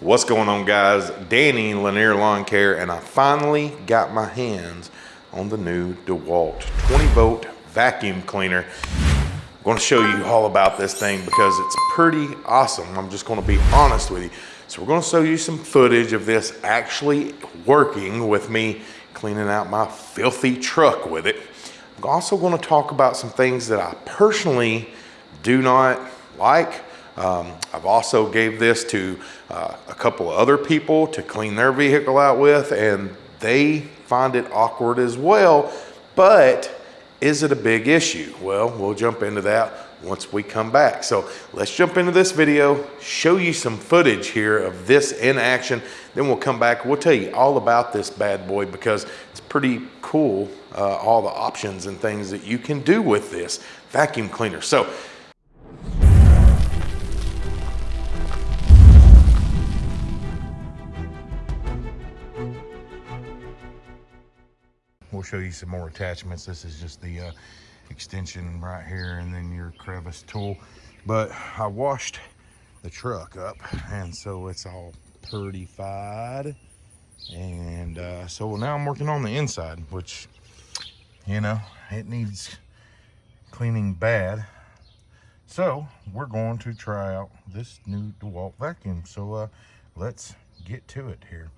What's going on guys? Danny Lanier Lawn Care and I finally got my hands on the new DeWalt 20 volt vacuum cleaner. I'm going to show you all about this thing because it's pretty awesome. I'm just going to be honest with you. So we're going to show you some footage of this actually working with me cleaning out my filthy truck with it. I'm also going to talk about some things that I personally do not like um, I've also gave this to uh, a couple of other people to clean their vehicle out with and they find it awkward as well. But is it a big issue? Well, we'll jump into that once we come back. So let's jump into this video, show you some footage here of this in action. Then we'll come back. We'll tell you all about this bad boy because it's pretty cool, uh, all the options and things that you can do with this vacuum cleaner. So we'll show you some more attachments. This is just the uh, extension right here and then your crevice tool. But I washed the truck up and so it's all purtified. And uh, so now I'm working on the inside, which, you know, it needs cleaning bad. So we're going to try out this new DeWalt vacuum. So uh, let's get to it here.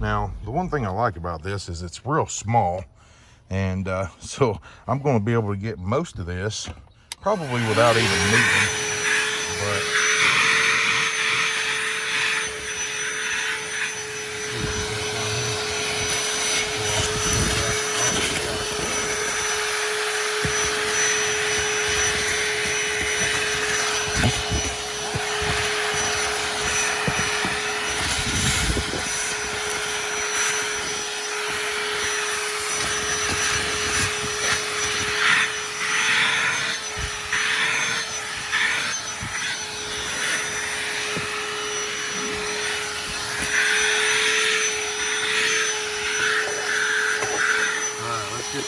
Now, the one thing I like about this is it's real small. And uh, so I'm going to be able to get most of this probably without even moving. But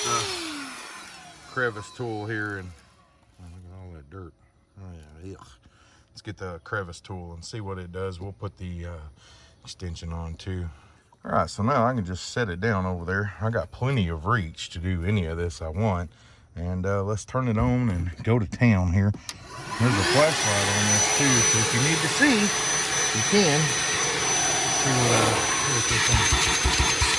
crevice tool here and oh, look at all that dirt. Oh yeah, ugh. let's get the crevice tool and see what it does. We'll put the uh, extension on too. All right, so now I can just set it down over there. I got plenty of reach to do any of this I want. And uh, let's turn it on and go to town here. There's a flashlight on this too, so if you need to see, you can. see what, uh,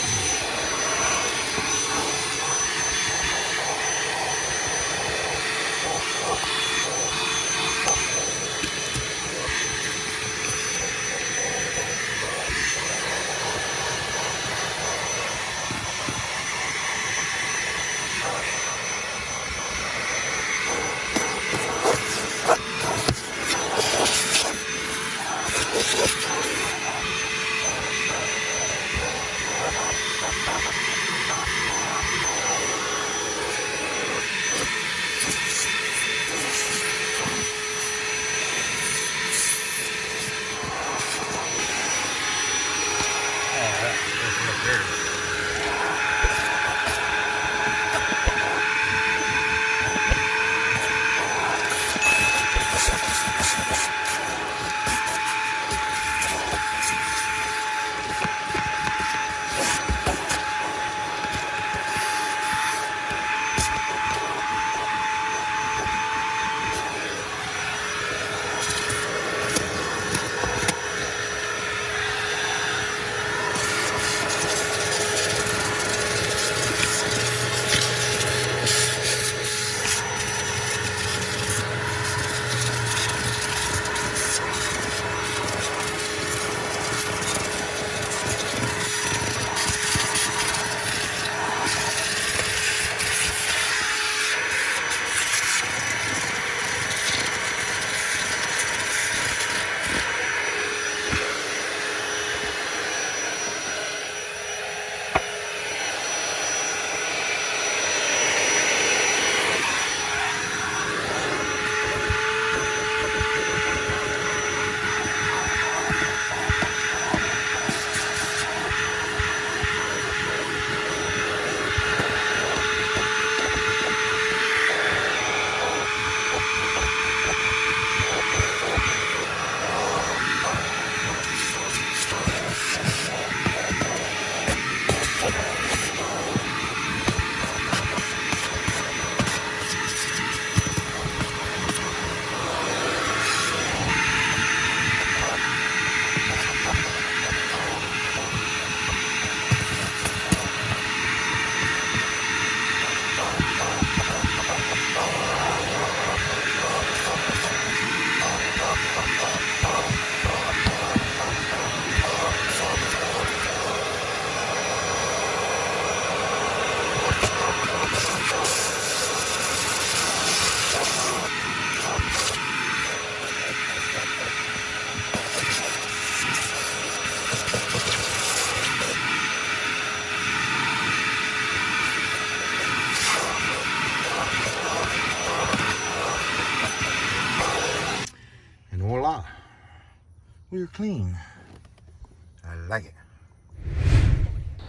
we're clean. I like it.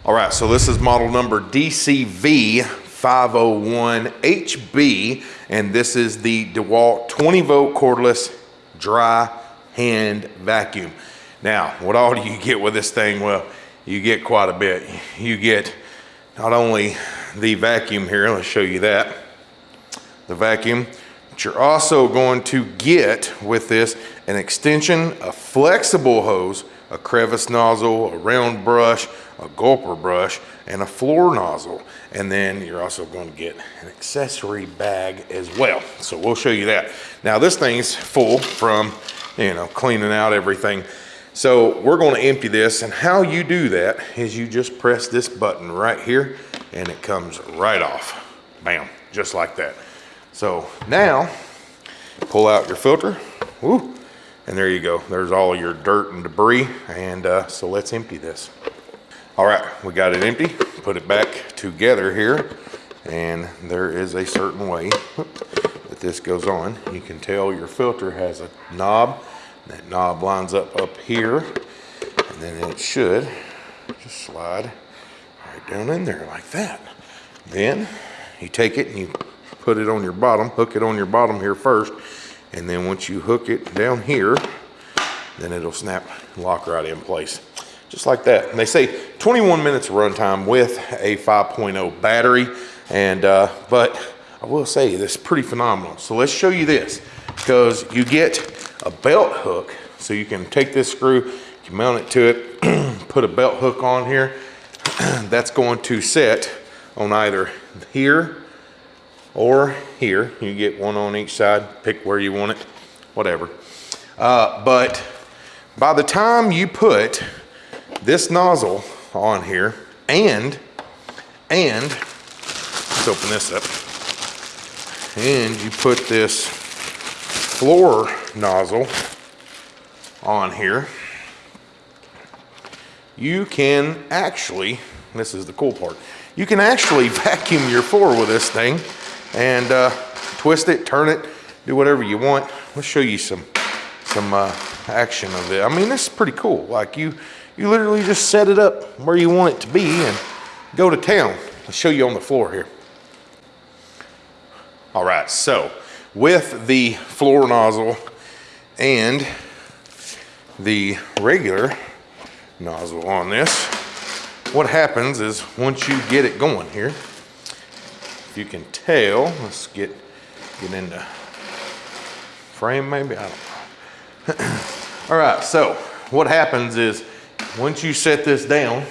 All right, so this is model number DCV 501HB, and this is the DeWalt 20 volt cordless dry hand vacuum. Now, what all do you get with this thing? Well, you get quite a bit. You get not only the vacuum here, let's show you that, the vacuum, but you're also going to get with this an extension, a flexible hose, a crevice nozzle, a round brush, a gulper brush, and a floor nozzle. And then you're also going to get an accessory bag as well. So we'll show you that. Now this thing's full from, you know, cleaning out everything. So we're going to empty this and how you do that is you just press this button right here and it comes right off. Bam, just like that. So now pull out your filter. Woo, and there you go. There's all your dirt and debris. And uh, so let's empty this. All right, we got it empty. Put it back together here. And there is a certain way that this goes on. You can tell your filter has a knob. That knob lines up up here. And then it should just slide right down in there like that. Then you take it and you put it on your bottom, hook it on your bottom here first and then once you hook it down here, then it'll snap lock right in place. Just like that. And they say 21 minutes runtime with a 5.0 battery. And, uh, but I will say this is pretty phenomenal. So let's show you this because you get a belt hook. So you can take this screw, you mount it to it, put a belt hook on here. That's going to set on either here or here. You get one on each side, pick where you want it, whatever. Uh, but by the time you put this nozzle on here and, and, let's open this up, and you put this floor nozzle on here, you can actually, this is the cool part, you can actually vacuum your floor with this thing and uh, twist it, turn it, do whatever you want. Let's show you some some uh, action of it. I mean, this is pretty cool. Like you, you literally just set it up where you want it to be and go to town. Let's show you on the floor here. All right, so with the floor nozzle and the regular nozzle on this, what happens is once you get it going here, you can tell, let's get, get into frame maybe, I don't know. All right, so what happens is once you set this down,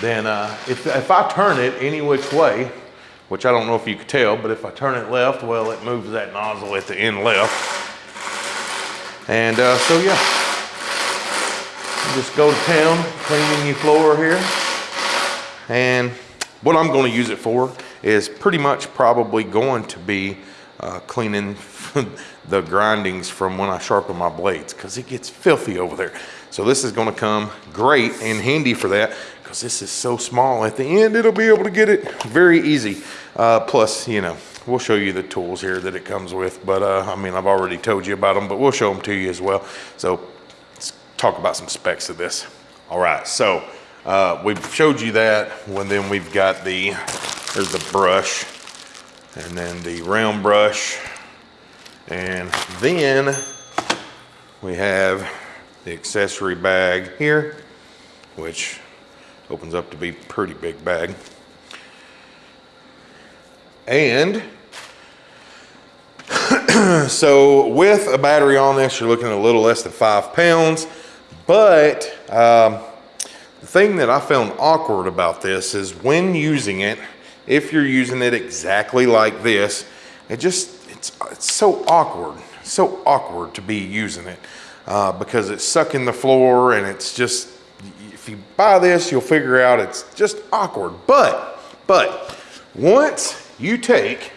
then uh, if, if I turn it any which way, which I don't know if you could tell, but if I turn it left, well, it moves that nozzle at the end left. And uh, so, yeah, just go to town, cleaning your floor here. And what I'm gonna use it for is pretty much probably going to be uh, cleaning the grindings from when I sharpen my blades because it gets filthy over there. So this is gonna come great and handy for that because this is so small. At the end, it'll be able to get it very easy. Uh, plus, you know, we'll show you the tools here that it comes with. But uh, I mean, I've already told you about them, but we'll show them to you as well. So let's talk about some specs of this. All right, so uh, we've showed you that, and then we've got the there's the brush and then the round brush. And then we have the accessory bag here, which opens up to be pretty big bag. And so with a battery on this, you're looking at a little less than five pounds, but um, the thing that I found awkward about this is when using it, if you're using it exactly like this, it just, it's, it's so awkward, so awkward to be using it uh, because it's sucking the floor and it's just, if you buy this, you'll figure out it's just awkward. But, but once you take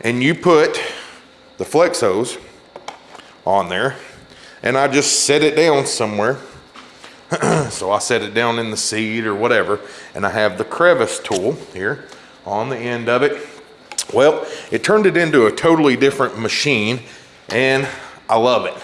and you put the flex hose on there and I just set it down somewhere so I set it down in the seat or whatever, and I have the crevice tool here on the end of it. Well, it turned it into a totally different machine, and I love it.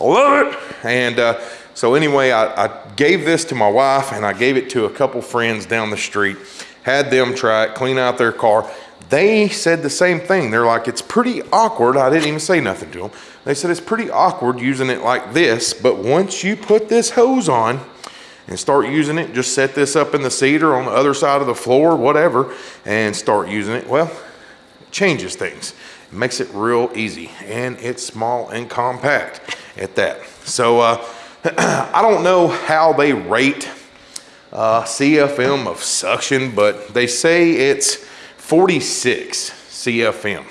I love it. And uh, so anyway, I, I gave this to my wife and I gave it to a couple friends down the street, had them try it, clean out their car. They said the same thing. They're like, it's pretty awkward. I didn't even say nothing to them. They said it's pretty awkward using it like this, but once you put this hose on and start using it, just set this up in the seat or on the other side of the floor, whatever, and start using it, well, it changes things. It makes it real easy and it's small and compact at that. So uh, I don't know how they rate uh, CFM of suction, but they say it's 46 CFM.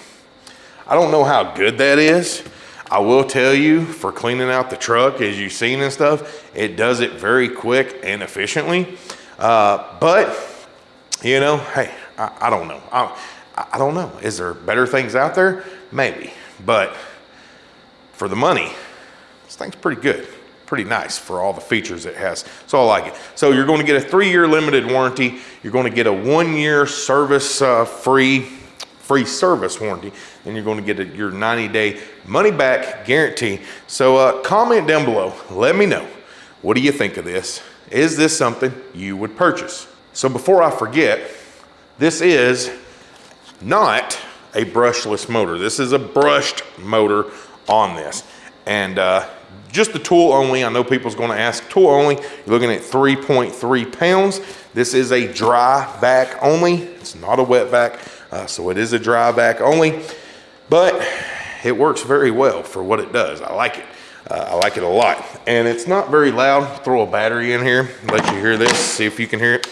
I don't know how good that is. I will tell you for cleaning out the truck, as you've seen and stuff, it does it very quick and efficiently. Uh, but, you know, hey, I, I don't know. I, I don't know. Is there better things out there? Maybe. But for the money, this thing's pretty good. Pretty nice for all the features it has. So I like it. So you're going to get a three-year limited warranty. You're going to get a one-year service uh, free free service warranty and you're going to get a, your 90 day money back guarantee. So uh, comment down below. Let me know. What do you think of this? Is this something you would purchase? So before i forget this is not a brushless motor. This is a brushed motor on this. And uh, just the tool only. I know people's gonna ask tool only. You're looking at 3.3 pounds. This is a dry vac only. It's not a wet vac, uh, so it is a dry vac only, but it works very well for what it does. I like it. Uh, I like it a lot. And it's not very loud. Throw a battery in here, let you hear this, see if you can hear it.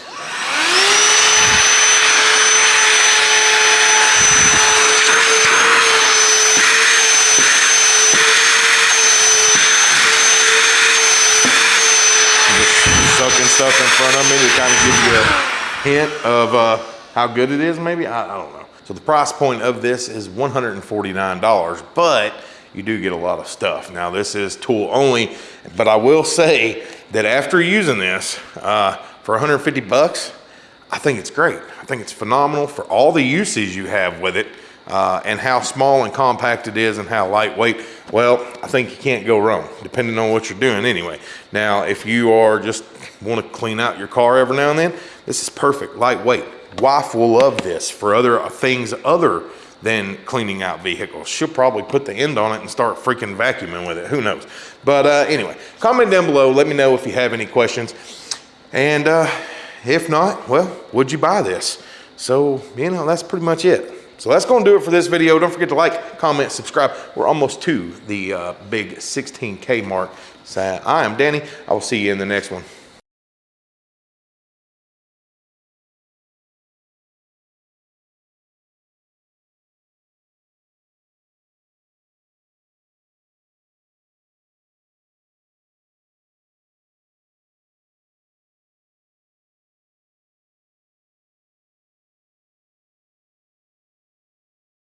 sucking stuff in front of me to kind of give you a hint of uh, how good it is maybe? I, I, don't know. So the price point of this is $149 but you do get a lot of stuff. Now this is tool only but i will say that after using this uh, for 150 bucks i think it's great. I think it's phenomenal for all the uses you have with it uh, and how small and compact it is and how lightweight, well, I think you can't go wrong, depending on what you're doing anyway. Now, if you are just want to clean out your car every now and then, this is perfect, lightweight. Wife will love this for other things other than cleaning out vehicles. She'll probably put the end on it and start freaking vacuuming with it. Who knows? But uh, anyway, comment down below. Let me know if you have any questions. And uh, if not, well, would you buy this? So, you know, that's pretty much it. So that's going to do it for this video. Don't forget to like, comment, subscribe. We're almost to the uh, big 16K mark. So I am Danny. I will see you in the next one.